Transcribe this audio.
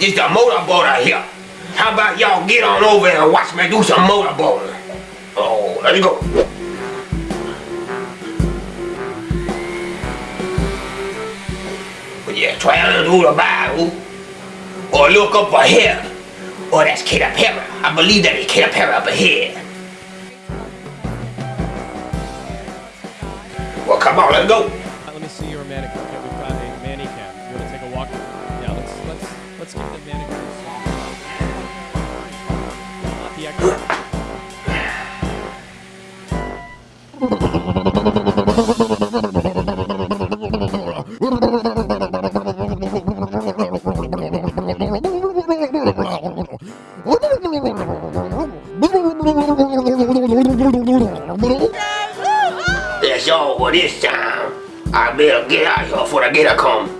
This the motorboat out here. How about y'all get on over and watch me do some motorboating? Oh, let's go. But yeah, to do the Bible, or look up ahead. Or that's Katy. I believe that is Katy up ahead. Well, come on, let's go. Yeah, let's let's let's get the manicure. Not the. That's all for this time. I better get out here before the gator come.